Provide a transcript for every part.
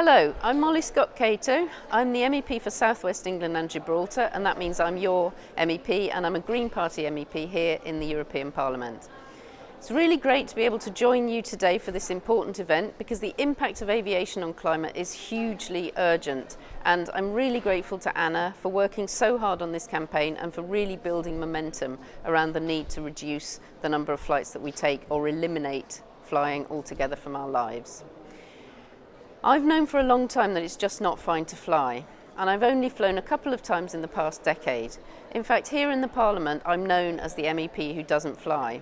Hello, I'm Molly Scott Cato. I'm the MEP for South West England and Gibraltar and that means I'm your MEP and I'm a Green Party MEP here in the European Parliament. It's really great to be able to join you today for this important event because the impact of aviation on climate is hugely urgent and I'm really grateful to Anna for working so hard on this campaign and for really building momentum around the need to reduce the number of flights that we take or eliminate flying altogether from our lives. I've known for a long time that it's just not fine to fly and I've only flown a couple of times in the past decade. In fact, here in the Parliament, I'm known as the MEP who doesn't fly.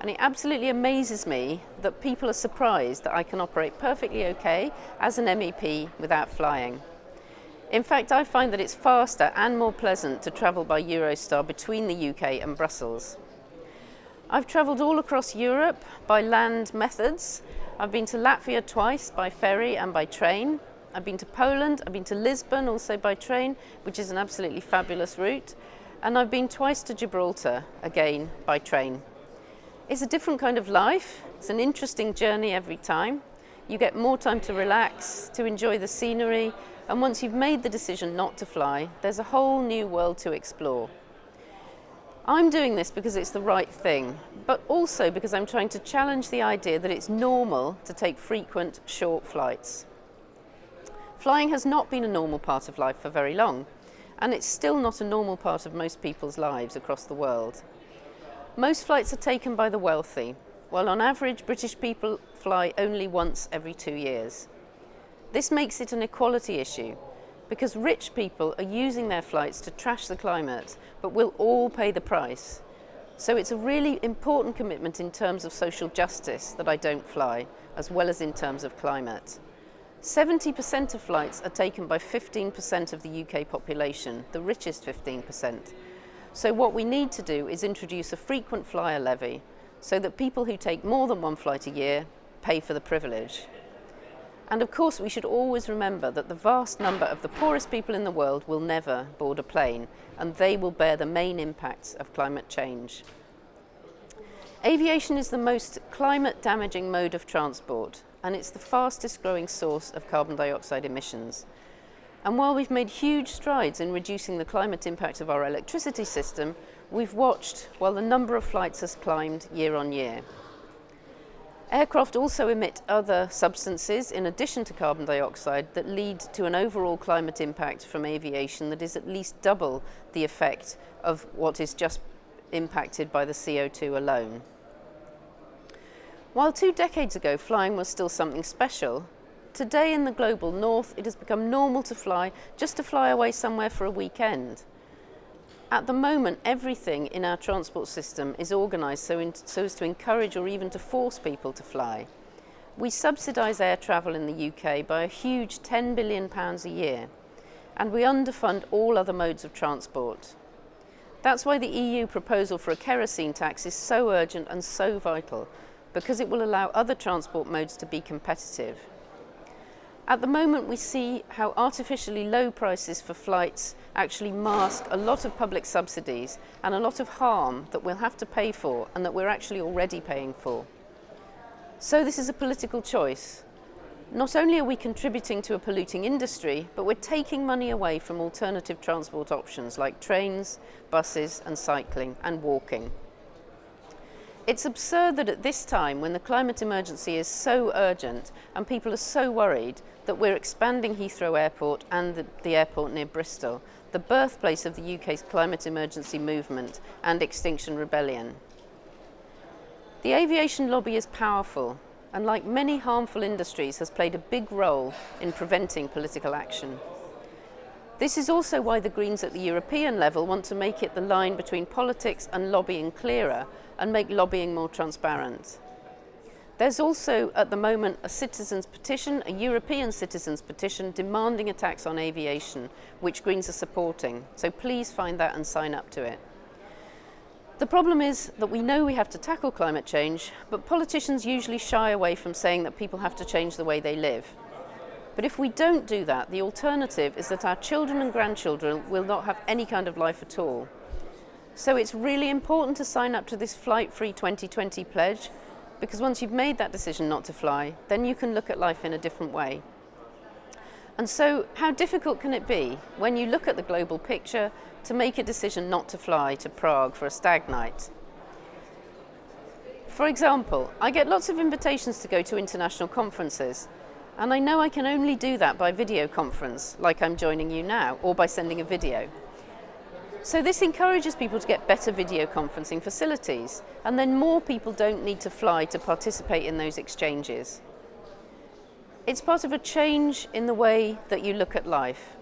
And it absolutely amazes me that people are surprised that I can operate perfectly okay as an MEP without flying. In fact, I find that it's faster and more pleasant to travel by Eurostar between the UK and Brussels. I've travelled all across Europe by land methods I've been to Latvia twice by ferry and by train. I've been to Poland, I've been to Lisbon also by train, which is an absolutely fabulous route. And I've been twice to Gibraltar, again by train. It's a different kind of life. It's an interesting journey every time. You get more time to relax, to enjoy the scenery, and once you've made the decision not to fly, there's a whole new world to explore. I'm doing this because it's the right thing, but also because I'm trying to challenge the idea that it's normal to take frequent short flights. Flying has not been a normal part of life for very long, and it's still not a normal part of most people's lives across the world. Most flights are taken by the wealthy, while on average British people fly only once every two years. This makes it an equality issue because rich people are using their flights to trash the climate, but we'll all pay the price. So it's a really important commitment in terms of social justice that I don't fly, as well as in terms of climate. 70% of flights are taken by 15% of the UK population, the richest 15%. So what we need to do is introduce a frequent flyer levy so that people who take more than one flight a year pay for the privilege. And of course we should always remember that the vast number of the poorest people in the world will never board a plane and they will bear the main impacts of climate change. Aviation is the most climate damaging mode of transport and it's the fastest growing source of carbon dioxide emissions. And while we've made huge strides in reducing the climate impact of our electricity system, we've watched while the number of flights has climbed year on year. Aircraft also emit other substances in addition to carbon dioxide that lead to an overall climate impact from aviation that is at least double the effect of what is just impacted by the CO2 alone. While two decades ago flying was still something special, today in the global north it has become normal to fly just to fly away somewhere for a weekend. At the moment, everything in our transport system is organised so, in, so as to encourage or even to force people to fly. We subsidise air travel in the UK by a huge £10 billion a year, and we underfund all other modes of transport. That's why the EU proposal for a kerosene tax is so urgent and so vital, because it will allow other transport modes to be competitive. At the moment we see how artificially low prices for flights actually mask a lot of public subsidies and a lot of harm that we'll have to pay for and that we're actually already paying for. So this is a political choice. Not only are we contributing to a polluting industry, but we're taking money away from alternative transport options like trains, buses and cycling and walking. It's absurd that at this time, when the climate emergency is so urgent and people are so worried, that we're expanding Heathrow Airport and the, the airport near Bristol, the birthplace of the UK's climate emergency movement and Extinction Rebellion. The aviation lobby is powerful and like many harmful industries has played a big role in preventing political action. This is also why the Greens at the European level want to make it the line between politics and lobbying clearer and make lobbying more transparent. There's also at the moment a citizens petition, a European citizens petition demanding a tax on aviation, which Greens are supporting. So please find that and sign up to it. The problem is that we know we have to tackle climate change, but politicians usually shy away from saying that people have to change the way they live. But if we don't do that, the alternative is that our children and grandchildren will not have any kind of life at all. So it's really important to sign up to this Flight Free 2020 pledge because once you've made that decision not to fly, then you can look at life in a different way. And so how difficult can it be when you look at the global picture to make a decision not to fly to Prague for a stag night? For example, I get lots of invitations to go to international conferences and I know I can only do that by video conference, like I'm joining you now, or by sending a video. So this encourages people to get better video conferencing facilities, and then more people don't need to fly to participate in those exchanges. It's part of a change in the way that you look at life.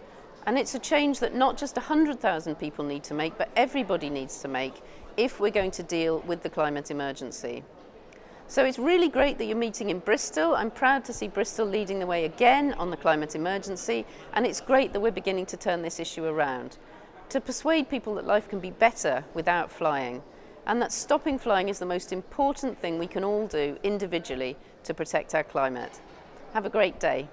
And it's a change that not just 100,000 people need to make, but everybody needs to make if we're going to deal with the climate emergency. So it's really great that you're meeting in Bristol. I'm proud to see Bristol leading the way again on the climate emergency. And it's great that we're beginning to turn this issue around to persuade people that life can be better without flying and that stopping flying is the most important thing we can all do individually to protect our climate. Have a great day.